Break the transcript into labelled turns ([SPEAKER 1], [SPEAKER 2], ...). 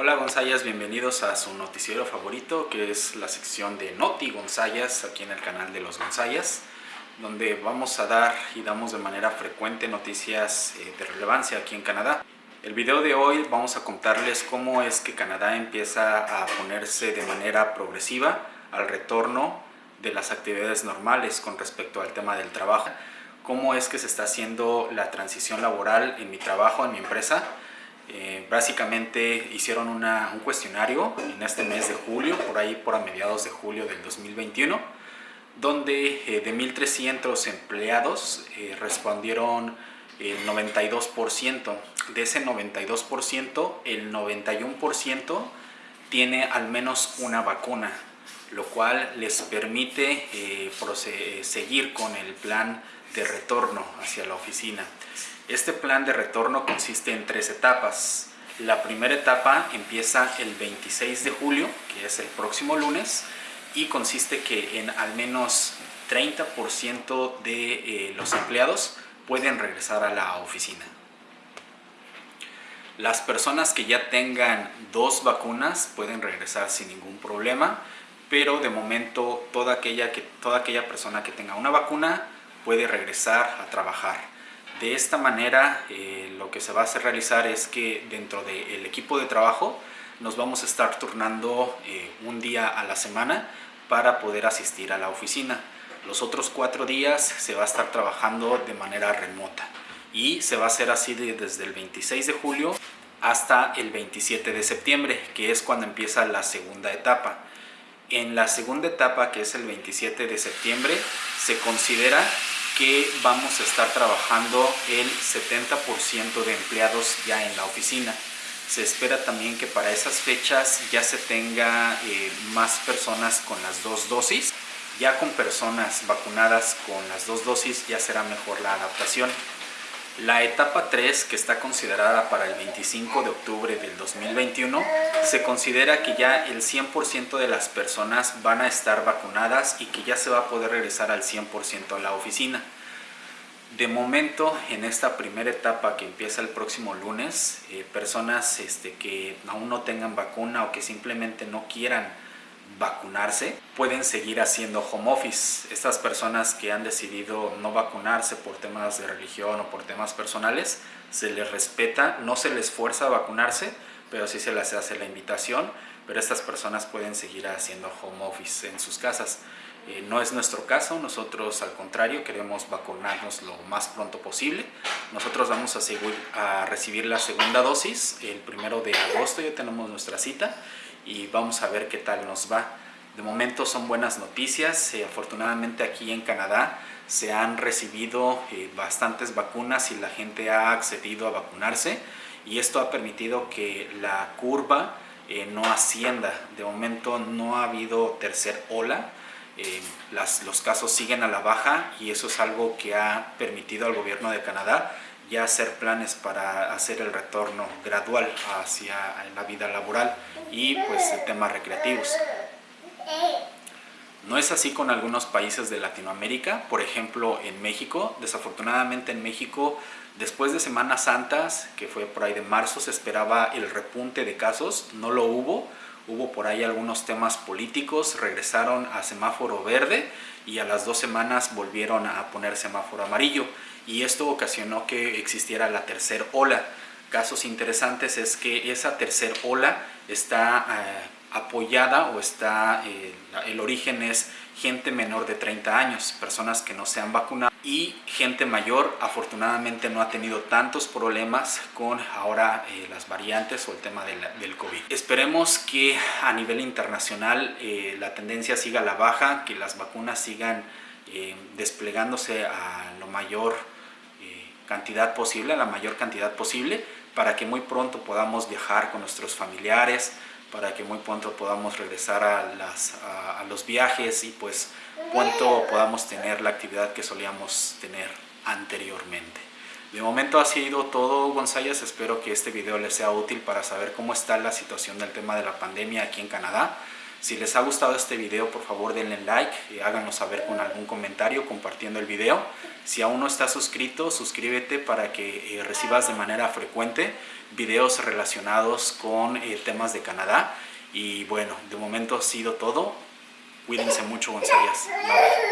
[SPEAKER 1] Hola Gonzayas, bienvenidos a su noticiero favorito que es la sección de Noti Gonzayas aquí en el canal de los Gonzayas donde vamos a dar y damos de manera frecuente noticias eh, de relevancia aquí en Canadá. El video de hoy vamos a contarles cómo es que Canadá empieza a ponerse de manera progresiva al retorno de las actividades normales con respecto al tema del trabajo, cómo es que se está haciendo la transición laboral en mi trabajo, en mi empresa, eh, básicamente hicieron un cuestionario en este mes de julio, por ahí por a mediados de julio del 2021, donde eh, de 1.300 empleados eh, respondieron el 92%. De ese 92%, el 91% tiene al menos una vacuna, lo cual les permite seguir con el plan de retorno hacia la oficina. Este plan de retorno consiste en tres etapas. La primera etapa empieza el 26 de julio, que es el próximo lunes, y consiste que en al menos 30% de eh, los empleados pueden regresar a la oficina. Las personas que ya tengan dos vacunas pueden regresar sin ningún problema, pero de momento toda aquella, que, toda aquella persona que tenga una vacuna puede regresar a trabajar. De esta manera eh, lo que se va a hacer realizar es que dentro del equipo de trabajo nos vamos a estar turnando eh, un día a la semana para poder asistir a la oficina. Los otros cuatro días se va a estar trabajando de manera remota y se va a hacer así desde el 26 de julio hasta el 27 de septiembre, que es cuando empieza la segunda etapa. En la segunda etapa, que es el 27 de septiembre, se considera que vamos a estar trabajando el 70% de empleados ya en la oficina. Se espera también que para esas fechas ya se tenga eh, más personas con las dos dosis. Ya con personas vacunadas con las dos dosis ya será mejor la adaptación. La etapa 3, que está considerada para el 25 de octubre del 2021, se considera que ya el 100% de las personas van a estar vacunadas y que ya se va a poder regresar al 100% a la oficina. De momento, en esta primera etapa que empieza el próximo lunes, eh, personas este, que aún no tengan vacuna o que simplemente no quieran vacunarse, pueden seguir haciendo home office. Estas personas que han decidido no vacunarse por temas de religión o por temas personales, se les respeta, no se les fuerza a vacunarse, pero sí se les hace la invitación, pero estas personas pueden seguir haciendo home office en sus casas. Eh, no es nuestro caso, nosotros al contrario queremos vacunarnos lo más pronto posible. Nosotros vamos a, seguir, a recibir la segunda dosis el primero de agosto, ya tenemos nuestra cita y vamos a ver qué tal nos va. De momento son buenas noticias, eh, afortunadamente aquí en Canadá se han recibido eh, bastantes vacunas y la gente ha accedido a vacunarse y esto ha permitido que la curva no ascienda. De momento no ha habido tercer ola, eh, los casos siguen a la baja y eso es algo que ha permitido al gobierno de Canadá ya hacer planes para hacer el retorno gradual hacia la vida laboral y pues temas recreativos. No es así con algunos países de Latinoamérica, por ejemplo en México. Desafortunadamente en México, después de Semanas Santas, que fue por ahí de marzo, se esperaba el repunte de casos, no lo hubo hubo por ahí algunos temas políticos, regresaron a semáforo verde y a las dos semanas volvieron a poner semáforo amarillo y esto ocasionó que existiera la tercera ola. Casos interesantes es que esa tercera ola está eh, apoyada o está, eh, el origen es gente menor de 30 años, personas que no se han vacunado y gente mayor afortunadamente no ha tenido tantos problemas con ahora eh, las variantes o el tema del, COVID. Esperemos que a nivel internacional eh, la tendencia siga a la baja, que las vacunas sigan desplegándose a la mayor cantidad posible, a la mayor cantidad posible, para que muy pronto podamos viajar con nuestros familiares, para que muy pronto podamos regresar a, las, a, los viajes y pues pronto podamos tener la actividad que solíamos tener anteriormente. De momento ha sido todo González, espero que este video les sea útil para saber cómo está la situación del tema de la pandemia aquí en Canadá. Si les ha gustado este video, por favor denle like y háganos saber con algún comentario compartiendo el video. Si aún no estás suscrito, suscríbete para que eh, recibas de manera frecuente videos relacionados con eh, temas de Canadá. Y bueno, de momento ha sido todo. Cuídense mucho, González. Bye.